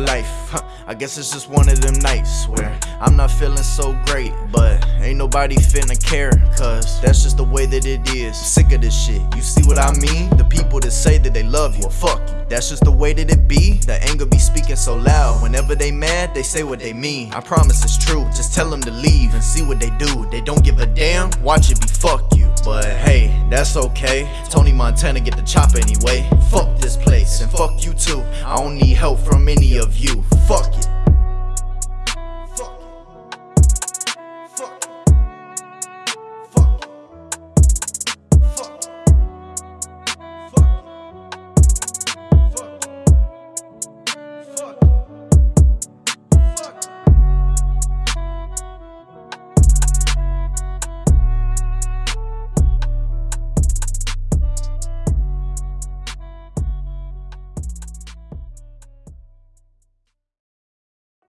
life. Huh, I guess it's just one of them nights where I'm not feeling so great, but ain't nobody finna care, cause that's just the way that it is. Sick of this shit, you see what I mean? The people that say that they love you, well, fuck you. That's just the way that it be. The anger be speaking so loud. Whenever they mad, they say what they mean. I promise it's true. Just tell them to leave and see what they do. They don't give a damn. Watch it be fuck you. But hey, that's okay. Tony Montana get the chop anyway. Fuck don't need help from any of you. Fuck it.